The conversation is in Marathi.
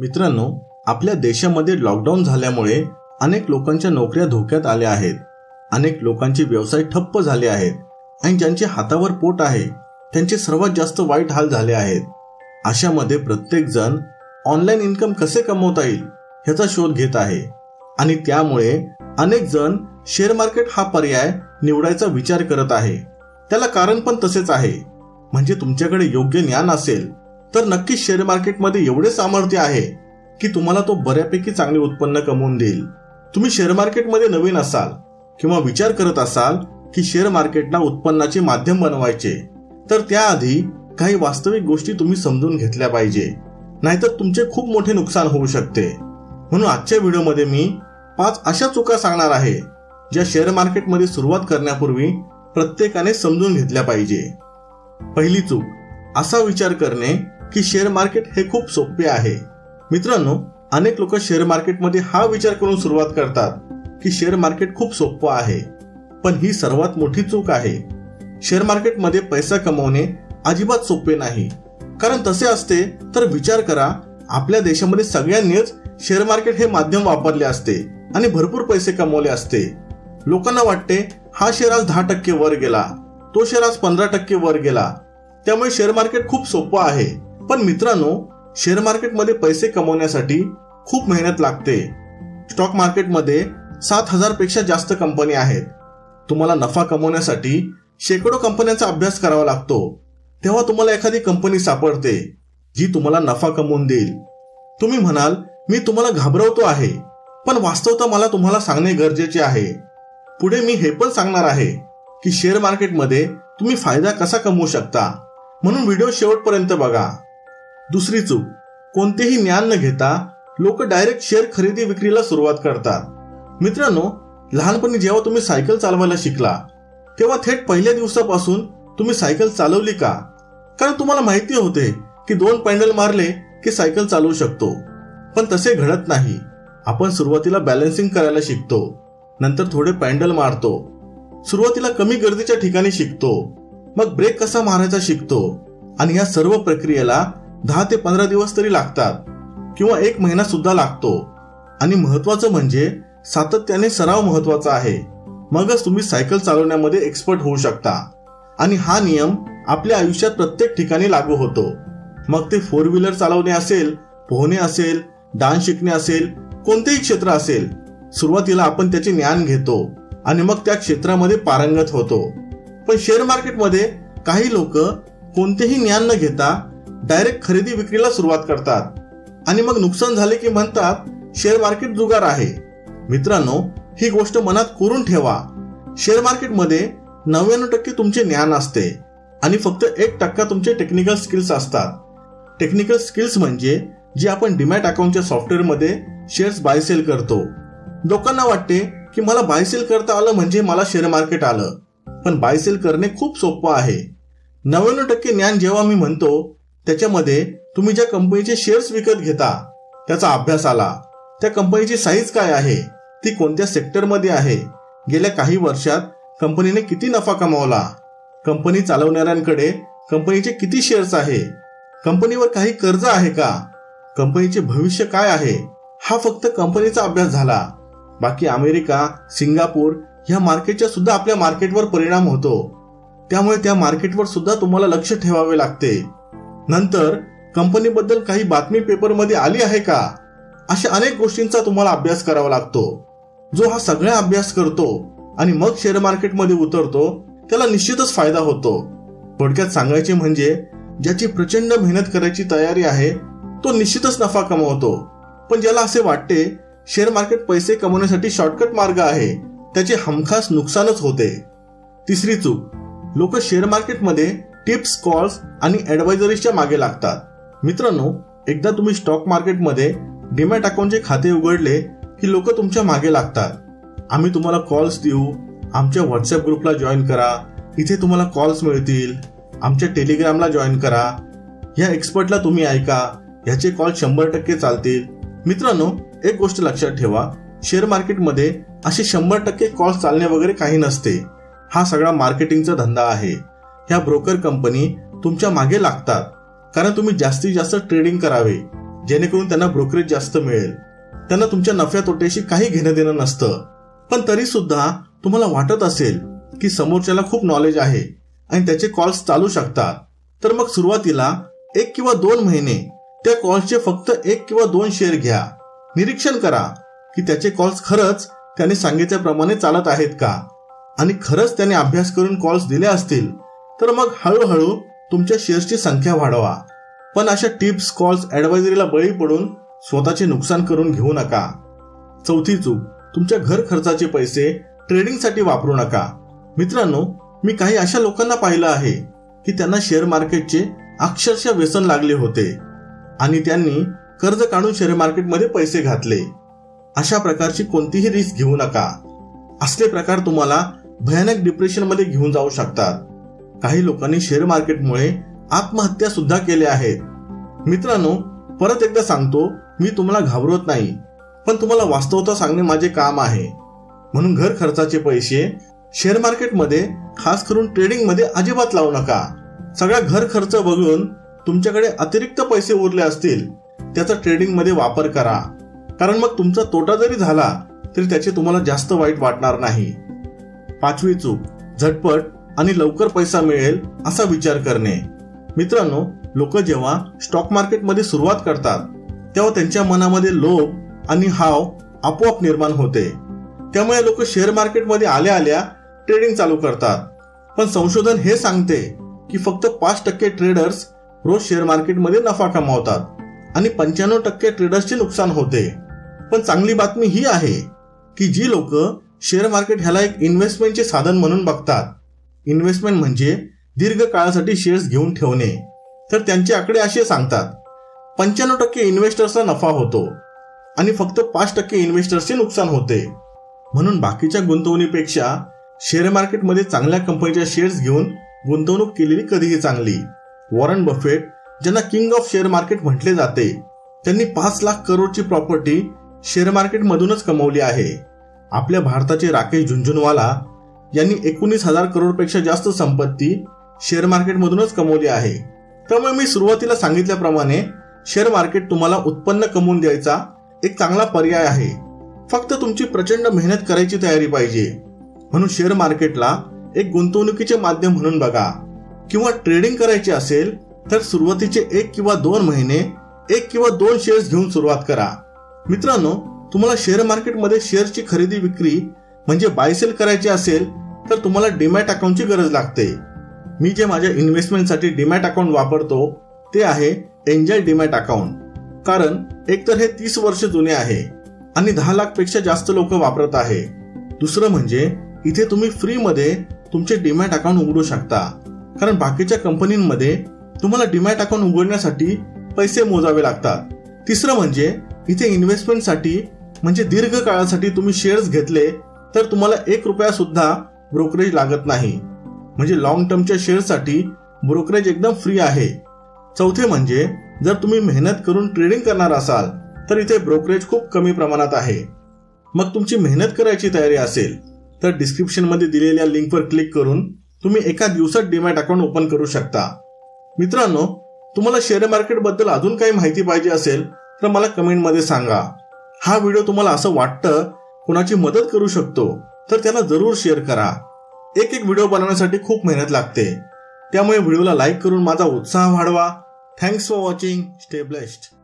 मित्रांनो आपल्या देशामध्ये लॉकडाऊन झाल्यामुळे अनेक लोकांच्या नोकऱ्या धोक्यात आल्या आहेत. अनेक लोकांचे व्यवसाय ठप्प झाले आहेत. आणि ज्यांचे हातावर पोट आहे त्यांचे सर्वात जास्त वाईट हाल झाले आहेत. अशामध्ये प्रत्येक जण ऑनलाईन इन्कम कसे कमवता येईल ह्याचा शोध घेत आहे. आणि त्यामुळे अनेक जण शेअर मार्केट हा पर्याय निवडायचा विचार करत आहे. त्याला कारण पण तसेच आहे. म्हणजे तुमच्याकडे योग्य ज्ञान असेल तर नक्कीच शेअर मार्केटमध्ये एवढे सामर्थ्य आहे की तुम्हाला तो बऱ्यापैकी चांगले उत्पन्न कमवून देईल. तुम्ही शेअर मार्केटमध्ये नवीन असाल किंवा विचार करत असाल की शेअर मार्केटला उत्पन्नाचे माध्यम बनवायचे तर त्याआधी काही वास्तविक गोष्टी तुम्ही समजून घेतल्या पाहिजे. नाहीतर तुमचे खूप मोठे नुकसान होऊ शकते. म्हणून आजच्या व्हिडिओमध्ये मी पाच अशा चुका सांगणार आहे ज्या शेअर मार्केटमध्ये सुरुवात करण्यापूर्वी प्रत्येकाने समजून घेतल्या पाहिजे. पहिली चूक असा विचार करणे की शेअर मार्केट हे खूप सोपे आहे. मित्रांनो अनेक लोक शेअर मार्केटमध्ये हा विचार करून सुरुवात करतात की शेअर मार्केट खूप सोपं आहे. पण ही सर्वात मोठी चूक आहे. शेअर मार्केटमध्ये पैसा कमवणे अजिबात सोपे नाही. कारण तसे असते तर विचार करा आपल्या देशामध्ये सगळ्यांनीच शेअर मार्केट हे माध्यम वापरले असते आणि भरपूर पैसे कमवले असते. लोकांना वाटते हा शेअर आज दहा टक्के वर गेला तो शेअर आज पंधरा टक्के वर गेला. त्यामुळे शेअर मार्केट खूप सोपं आहे. पण मित्रांनो शेअर मार्केटमध्ये पैसे कमवण्यासाठी खूप मेहनत लागते. स्टॉक मार्केटमध्ये सात हजारपेक्षा जास्त कंपनी आहेत. तुम्हाला नफा कमवण्यासाठी शेकडो कंपन्यांचा अभ्यास करावा लागतो. तेव्हा तुम्हाला एखादी कंपनी सापडते जी तुम्हाला नफा कमवून देईल. तुम्ही म्हणाल मी तुम्हाला घाबरवतो आहे पण वास्तवता मला तुम्हाला सांगणे गरजेचे आहे. पुढे मी हे पण सांगणार आहे की शेअर मार्केटमध्ये तुम्ही फायदा कसा कमवू शकता. म्हणून व्हिडिओ शेवटपर्यंत बघा. दुसरी चूक. कोणतेही ज्ञान न घेता लोक डायरेक्ट शेअर खरेदी विक्रीला सुरुवात करतात. मित्रांनो लहानपणी जेव्हा तुम्ही सायकल चालवायला शिकला तेव्हा थेट पहिल्या दिवसापासून तुम्ही सायकल चालवली का? कारण तुम्हाला माहिती होते की दोन पॅन्डल मारले की सायकल चालवू शकतो. पण तसे घडत नाही. आपण सुरुवातीला बॅलन्सिंग करायला शिकतो. नंतर थोडे पॅन्डल मारतो. सुरुवातीला कमी गर्दीच्या ठिकाणी शिकतो. मग ब्रेक कसा मारायचा शिकतो. आणि या सर्व प्रक्रियेला दहा ते पंधरा दिवस तरी लागतात किंवा एक महिना सुद्धा लागतो. आणि महत्वाचं म्हणजे सातत्याने सराव महत्त्वाचा आहे. मगच तुम्ही सायकल चालवण्यामध्ये एक्सपर्ट होऊ शकता. आणि हा नियम आपल्या आयुष्यात प्रत्येक ठिकाणी लागू होतो. मग ते फोर व्हीलर चालवणे असेल पोहणे असेल डान्स शिकणे असेल कोणतेही क्षेत्र असेल सुरुवातीला आपण त्याचे ज्ञान घेतो आणि मग त्या क्षेत्रामध्ये पारंगत होतो. पण शेअर मार्केटमध्ये काही लोक कोणतेही ज्ञान न घेता डायरेक्ट खरेदी विक्रीला सुरुवात करतात. आणि मग नुकसान झाले की म्हणतात शेअर मार्केट जुगार आहे. मित्रांनो ही गोष्ट मनात कोरून ठेवा. शेअर मार्केटमध्ये नव्याण्णव टक्के तुमचे ज्ञान असते. आणि फक्त एक टक्का तुमचे टेक्निकल स्किल्स असतात. टेक्निकल स्किल्स म्हणजे जे आपण डिमॅट अकाउंटच्या सॉफ्टवेअरमध्ये शेअर्स बाय सेल करतो. लोकांना वाटते की मला बाय सेल करता आलं म्हणजे मला शेअर मार्केट आलं. पण बाय सेल करणे खूप सोपं आहे. नव्याण्णव टक्के ज्ञान जेव्हा मी म्हणतो त्याच्यामध्ये तुम्ही ज्या कंपनीचे शेअर्स विकत घेता त्याचा अभ्यास आला. त्या कंपनीची साईज काय आहे? ती कोणत्या सेक्टरमध्ये आहे? गेल्या काही वर्षात कंपनीने किती नफा कमावला? कंपनी चालवणाऱ्यांकडे कंपनीचे किती शेअर्स आहे? कंपनीवर काही कर्ज आहे का? कंपनीचे भविष्य काय आहे? हा फक्त कंपनीचा अभ्यास झाला. बाकी अमेरिका सिंगापूर ह्या मार्केटच्या सुद्धा आपल्या मार्केटवर परिणाम होतो. त्यामुळे त्या मार्केटवर सुद्धा तुम्हाला लक्ष ठेवावे लागते. नंतर कंपनीबद्दल काही बातमी पेपरमध्ये आली आहे का? अशा अनेक गोष्टींचा तुम्हाला अभ्यास करावा लागतो. जो हा सगळा अभ्यास करतो आणि मग शेअर मार्केटमध्ये उतरतो त्याला निश्चितच फायदा होतो. थोडक्यात सांगायचे म्हणजे ज्याची प्रचंड मेहनत करायची तयारी आहे तो निश्चितच नफा कमवतो. पण ज्याला असे वाटते शेअर मार्केट पैसे कमवण्यासाठी शॉर्टकट मार्ग आहे त्याचे हमखास नुकसानच होते. तिसरी चूक लोक शेअर मार्केटमध्ये टिप्स कॉल्स आणि ॲडवायझरीजच्या मागे लागतात. मित्रांनो एकदा तुम्ही स्टॉक मार्केटमध्ये डिमॅट अकाउंटचे खाते उघडले की लोक तुमच्या मागे लागतात. आम्ही तुम्हाला कॉल्स देऊ आमच्या व्हॉट्सअप ग्रुपला जॉईन करा इथे तुम्हाला कॉल्स मिळतील आमच्या टेलिग्रामला जॉईन करा. ह्या एक्सपर्टला तुम्ही ऐका ह्याचे कॉल शंभर टक्के चालतील. मित्रांनो एक गोष्ट लक्षात ठेवा शेअर मार्केटमध्ये असे शंभर टक्के कॉल्स चालणे वगैरे काही नसते. हा सगळा मार्केटिंगचा धंदा आहे. ह्या ब्रोकर कंपनी तुमच्या मागे लागतात. कारण तुम्ही जास्तीत जास्त ट्रेडिंग करावे जेणेकरून त्यांना ब्रोकरेज जास्त मिळेल. त्यांना तुमच्या नफ्या तोट्याशी काही घेणं देणं नसतं. पण तरी सुद्धा तुम्हाला वाटत असेल की समोरच्याला खूप नॉलेज आहे आणि त्याचे कॉल्स चालू शकतात. तर मग सुरुवातीला एक किंवा दोन महिने त्या कॉल्सचे फक्त एक किंवा दोन शेअर घ्या. निरीक्षण करा की त्याचे कॉल्स खरंच त्याने सांगितल्याप्रमाणे चालत आहेत का? आणि खरंच त्याने अभ्यास करून कॉल्स दिले असतील तर मग हळूहळू तुमच्या शेअर्सची संख्या वाढवा. पण अशा टिप्स कॉल्स ॲडवायझरीला बळी पडून स्वतःचे नुकसान करून घेऊ नका. चौथी चूक तुमच्या घर खर्चाचे पैसे ट्रेडिंगसाठी वापरू नका. मित्रांनो मी काही अशा लोकांना पाहिलं आहे की त्यांना शेअर मार्केटचे अक्षरशः व्यसन लागले होते आणि त्यांनी कर्ज काढून शेअर मार्केटमध्ये पैसे घातले. अशा प्रकारची कोणतीही रिस्क घेऊ नका. असले प्रकार तुम्हाला भयानक डिप्रेशनमध्ये घेऊन जाऊ शकतात. काही लोकांनी शेअर मार्केटमुळे आत्महत्या सुद्धा केल्या आहेत. मित्रांनो परत एकदा सांगतो मी तुम्हाला घाबरवत नाही पण तुम्हाला वास्तवता सांगणे माझे काम आहे. म्हणून घर खर्चाचे पैसे शेअर मार्केटमध्ये खास करून ट्रेडिंगमध्ये अजिबात लावू नका. सगळा घर खर्च बघून तुमच्याकडे अतिरिक्त पैसे उरले असतील त्याचा ट्रेडिंगमध्ये वापर करा. कारण मग तुमचा तोटा जरी झाला तरी त्याचे तुम्हाला जास्त वाईट वाटणार नाही. पाचवी चूक झटपट आणि लवकर पैसा मिळेल असा विचार करणे. मित्रांनो लोक जेव्हा स्टॉक मार्केटमध्ये सुरुवात करतात तेव्हा त्यांच्या मनामध्ये लोभ आणि हाव आपोआप निर्माण होते. त्यामुळे लोक शेअर मार्केटमध्ये आल्या आल्या ट्रेडिंग चालू करतात. पण संशोधन हे सांगते की फक्त पाच टक्के ट्रेडर्स रोज शेअर मार्केटमध्ये नफा कमावतात आणि पंच्याण्णव टक्के ट्रेडर्सचे नुकसान होते. पण चांगली बातमी ही आहे की जी लोक शेअर मार्केट ह्याला एक इन्व्हेस्टमेंटचे साधन म्हणून बघतात. इन्व्हेस्टमेंट म्हणजे दीर्घ काळासाठी शेअर्स घेऊन ठेवणे. तर त्यांचे आकडे असे सांगतात. पंच्याण्णव टक्के इन्व्हेस्टर्सचा नफा होतो आणि फक्त पाच टक्के इन्व्हेस्टर्सचे नुकसान होते. म्हणून बाकीच्या गुंतवणुकीपेक्षा शेअर मार्केटमध्ये चांगल्या कंपनीच्या शेअर्स घेऊन गुंतवणूक केलेली कधीही चांगली. वॉरन बफेट ज्यांना किंग ऑफ शेअर मार्केट म्हटले जाते त्यांनी पाच लाख करोडची प्रॉपर्टी शेअर मार्केटमधूनच कमवली आहे. आपल्या भारताचे राकेश झुंझुनवाला यांनी एकोणीस हजार करोडपेक्षा जास्त संपत्ती शेअर मार्केटमधूनच कमवली आहे. त्यामुळे मी सुरुवातीला सांगितल्याप्रमाणे शेअर मार्केट तुम्हाला उत्पन्न कमवून द्यायचा एक चांगला पर्याय आहे. फक्त तुमची प्रचंड मेहनत करायची तयारी पाहिजे. म्हणून शेअर मार्केटला एक गुंतवणुकीचे माध्यम म्हणून बघा. किंवा ट्रेडिंग करायची असेल तर सुरुवातीचे एक किंवा दोन महिने एक किंवा दोन शेअर्स घेऊन सुरुवात करा. मित्रांनो तुम्हाला शेअर मार्केटमध्ये शेअरची खरेदी विक्री म्हणजे बायसेल करायची असेल तर तुम्हाला डीमॅट अकाउंटची गरज लागते. मी जे माझ्या इन्व्हेस्टमेंटसाठी डीमॅट अकाउंट वापरतो ते आहे एंजल डीमॅट अकाउंट. कारण एकतर हे तीस वर्ष जुने आहे आणि दहा लाखपेक्षा जास्त लोक वापरत आहे. दुसरं म्हणजे इथे तुम्ही फ्रीमध्ये तुमचे डीमॅट अकाउंट उघडू शकता. कारण बाकीच्या कंपनींमध्ये तुम्हाला डीमॅट अकाउंट उघडण्यासाठी पैसे मोजावे लागतात. तिसरं म्हणजे इथे इन्व्हेस्टमेंटसाठी म्हणजे दीर्घ काळासाठी तुम्ही शेअर्स घेतले तर तुम्हाला एक रुपया सुद्धा ब्रोकरेज लागत नाही. म्हणजे लॉंग टर्मच्या शेअरसाठी ब्रोकरेज एकदम फ्री आहे. चौथे म्हणजे जर तुम्ही मेहनत करून ट्रेडिंग करणार असाल तर इथे ब्रोकरेज खूप कमी प्रमाणात आहे. मग तुमची मेहनत करायची तयारी असेल तर डिस्क्रिप्शनमध्ये दिलेल्या लिंकवर क्लिक करून तुम्ही एका दिवसात डीमॅट अकाउंट ओपन करू शकता. मित्रांनो तुम्हाला शेअर मार्केटबद्दल अजून काही माहिती पाहिजे असेल तर मला कमेंटमध्ये सांगा. हा व्हिडिओ तुम्हाला असं वाटतं कोणाची मदत करू शकतो. तर त्याला जरूर शेअर करा. एक एक व्हिडिओ बनवण्यासाठी खूप मेहनत लागते. त्यामुळे व्हिडिओला लाईक करून माझा उत्साह वाढवा. Thanks for watching stay blessed